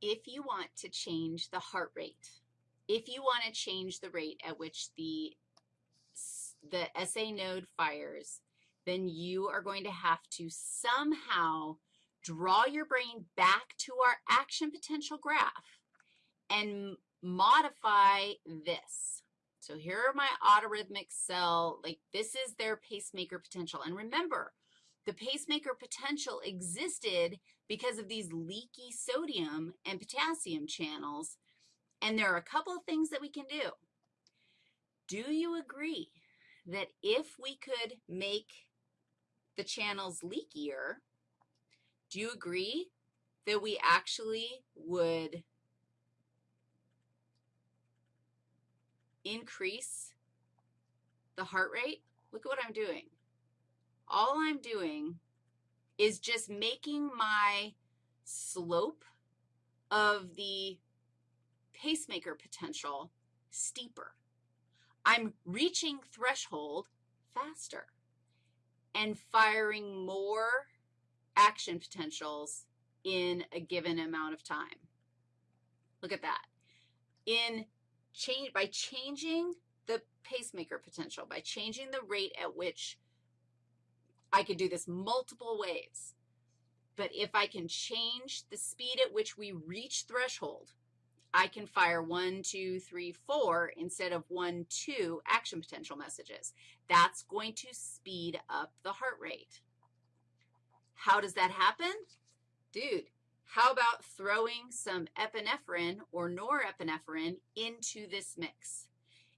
if you want to change the heart rate, if you want to change the rate at which the, the SA node fires, then you are going to have to somehow draw your brain back to our action potential graph and modify this. So here are my autorhythmic cell, like this is their pacemaker potential. And remember, the pacemaker potential existed because of these leaky sodium and potassium channels, and there are a couple of things that we can do. Do you agree that if we could make the channels leakier, do you agree that we actually would increase the heart rate? Look at what I'm doing. All I'm doing is just making my slope of the pacemaker potential steeper. I'm reaching threshold faster and firing more action potentials in a given amount of time. Look at that. In change, by changing the pacemaker potential, by changing the rate at which I could do this multiple ways. But if I can change the speed at which we reach threshold, I can fire one, two, three, four instead of one, two action potential messages. That's going to speed up the heart rate. How does that happen? Dude, how about throwing some epinephrine or norepinephrine into this mix?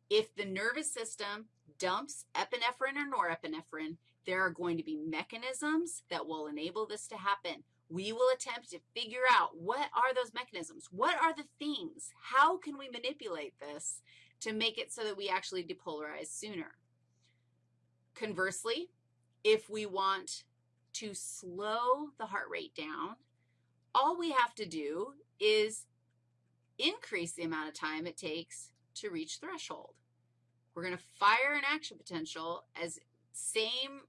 If the nervous system dumps epinephrine or norepinephrine, there are going to be mechanisms that will enable this to happen. We will attempt to figure out what are those mechanisms? What are the things? How can we manipulate this to make it so that we actually depolarize sooner? Conversely, if we want to slow the heart rate down, all we have to do is increase the amount of time it takes to reach threshold. We're going to fire an action potential as same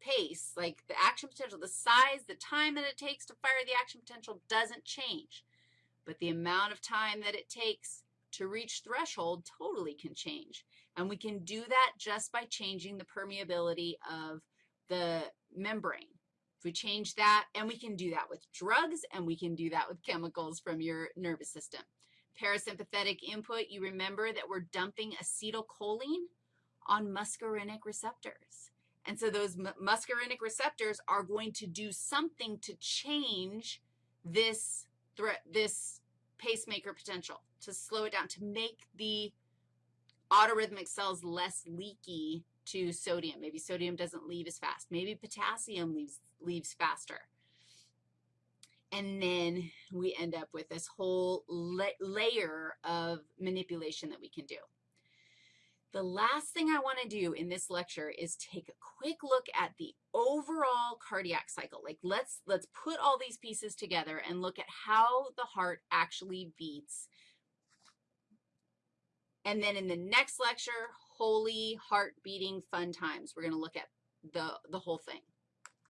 pace, like the action potential, the size, the time that it takes to fire the action potential doesn't change, but the amount of time that it takes to reach threshold totally can change. And we can do that just by changing the permeability of the membrane. If we change that, and we can do that with drugs, and we can do that with chemicals from your nervous system. Parasympathetic input, you remember that we're dumping acetylcholine on muscarinic receptors. And so those muscarinic receptors are going to do something to change this threat, this pacemaker potential, to slow it down, to make the autorhythmic cells less leaky to sodium. Maybe sodium doesn't leave as fast. Maybe potassium leaves, leaves faster. And then we end up with this whole la layer of manipulation that we can do. The last thing I want to do in this lecture is take a quick look at the overall cardiac cycle. Like let's, let's put all these pieces together and look at how the heart actually beats. And then in the next lecture, holy heart beating fun times, we're going to look at the, the whole thing.